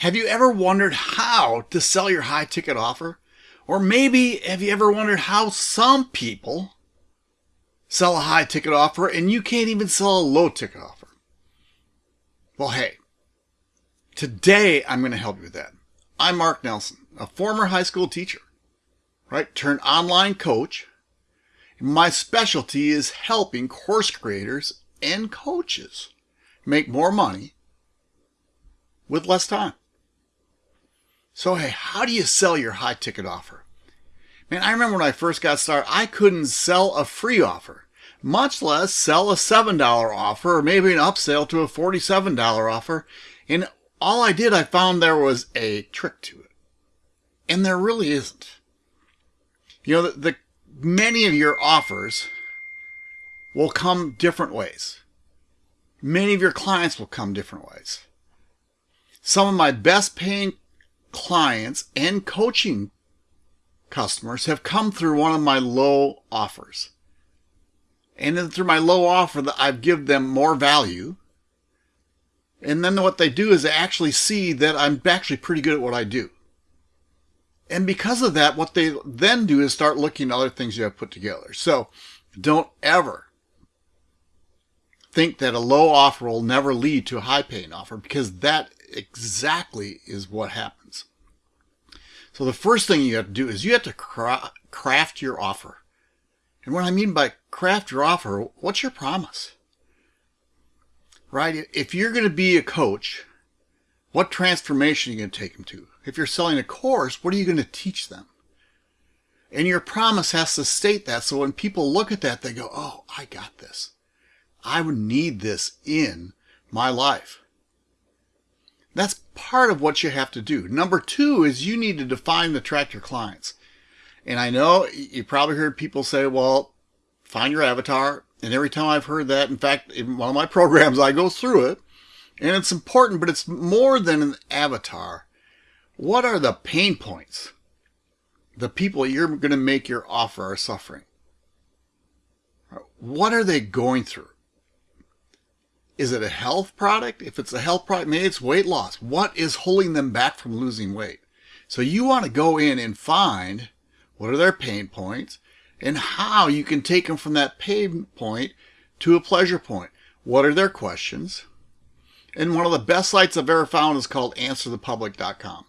Have you ever wondered how to sell your high ticket offer? Or maybe have you ever wondered how some people sell a high ticket offer and you can't even sell a low ticket offer? Well, hey, today I'm going to help you with that. I'm Mark Nelson, a former high school teacher, right? Turned online coach. My specialty is helping course creators and coaches make more money with less time. So, hey, how do you sell your high ticket offer? Man, I remember when I first got started, I couldn't sell a free offer, much less sell a $7 offer or maybe an upsell to a $47 offer. And all I did, I found there was a trick to it. And there really isn't. You know, the, the many of your offers will come different ways. Many of your clients will come different ways. Some of my best paying clients and coaching customers have come through one of my low offers. And then through my low offer that I've given them more value. And then what they do is they actually see that I'm actually pretty good at what I do. And because of that, what they then do is start looking at other things you have put together. So don't ever think that a low offer will never lead to a high paying offer because that exactly is what happens. So the first thing you have to do is you have to cra craft your offer. And what I mean by craft your offer, what's your promise? Right? If you're going to be a coach, what transformation are you going to take them to? If you're selling a course, what are you going to teach them? And your promise has to state that so when people look at that, they go, oh, I got this. I would need this in my life. That's part of what you have to do. Number two is you need to define the attract your clients. And I know you probably heard people say, well, find your avatar. And every time I've heard that, in fact, in one of my programs, I go through it. And it's important, but it's more than an avatar. What are the pain points? The people you're going to make your offer are suffering. What are they going through? Is it a health product? If it's a health product, maybe it's weight loss. What is holding them back from losing weight? So you want to go in and find what are their pain points and how you can take them from that pain point to a pleasure point. What are their questions? And one of the best sites I've ever found is called answerthepublic.com.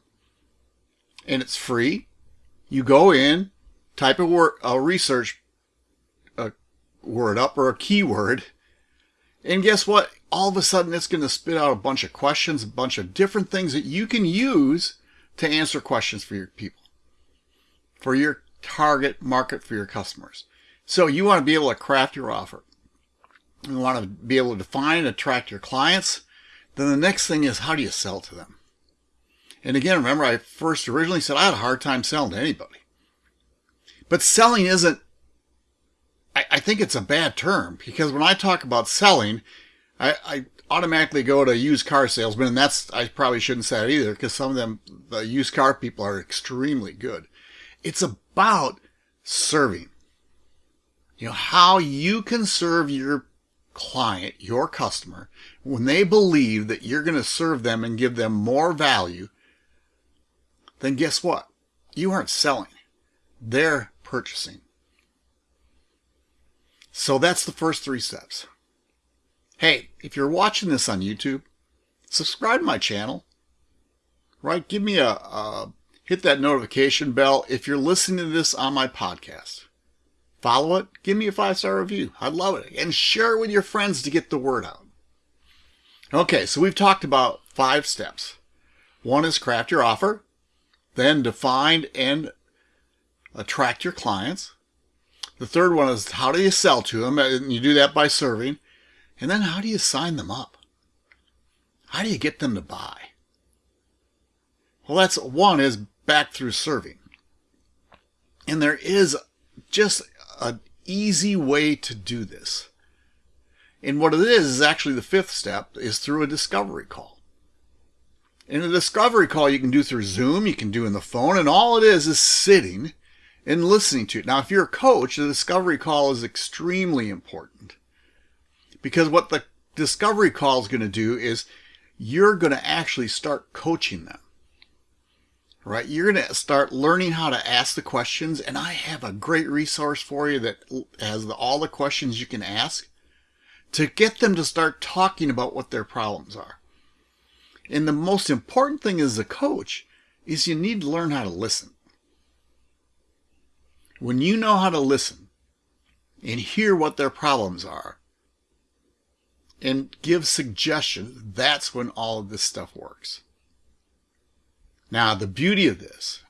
And it's free. You go in, type a word, a research a word up or a keyword, and guess what? All of a sudden it's going to spit out a bunch of questions, a bunch of different things that you can use to answer questions for your people, for your target market, for your customers. So you want to be able to craft your offer. You want to be able to define and attract your clients. Then the next thing is how do you sell to them? And again, remember I first originally said I had a hard time selling to anybody. But selling isn't, I, I think it's a bad term because when I talk about selling, I, I automatically go to used car salesmen, and that's I probably shouldn't say that either because some of them, the used car people, are extremely good. It's about serving. You know how you can serve your client, your customer, when they believe that you're going to serve them and give them more value. Then guess what? You aren't selling; they're purchasing. So that's the first three steps. Hey, if you're watching this on YouTube, subscribe to my channel. Right? Give me a, a hit that notification bell if you're listening to this on my podcast. Follow it. Give me a five star review. I'd love it. And share it with your friends to get the word out. Okay, so we've talked about five steps. One is craft your offer, then define and attract your clients. The third one is how do you sell to them? And you do that by serving. And then how do you sign them up? How do you get them to buy? Well, that's one is back through serving. And there is just an easy way to do this. And what it is, is actually the fifth step is through a discovery call. And a discovery call you can do through Zoom, you can do in the phone, and all it is is sitting and listening to it. Now, if you're a coach, the discovery call is extremely important. Because what the discovery call is going to do is you're going to actually start coaching them. Right? You're going to start learning how to ask the questions. And I have a great resource for you that has all the questions you can ask to get them to start talking about what their problems are. And the most important thing as a coach is you need to learn how to listen. When you know how to listen and hear what their problems are and give suggestions, that's when all of this stuff works. Now, the beauty of this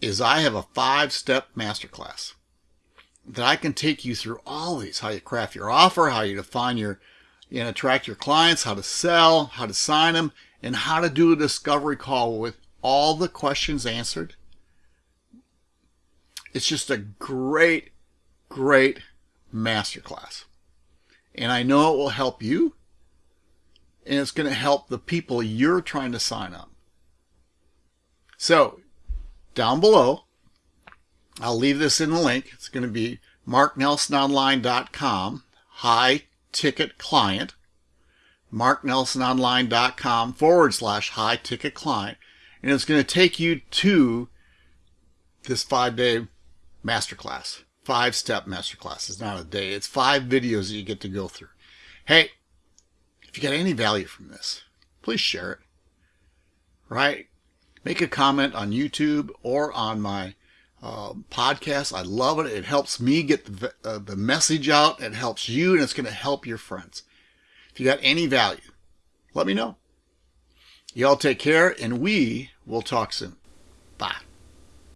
is I have a five-step masterclass that I can take you through all these, how you craft your offer, how you define your, and attract your clients, how to sell, how to sign them, and how to do a discovery call with all the questions answered. It's just a great, great masterclass. And I know it will help you, and it's going to help the people you're trying to sign up. So, down below, I'll leave this in the link. It's going to be marknelsononline.com, high ticket client, marknelsononline.com forward slash high ticket client. And it's going to take you to this five day masterclass, five step masterclass. It's not a day. It's five videos that you get to go through. Hey, if you got any value from this, please share it. Right? Make a comment on YouTube or on my uh, podcast. I love it. It helps me get the, uh, the message out. It helps you and it's going to help your friends. If you got any value, let me know. Y'all take care and we will talk soon. Bye.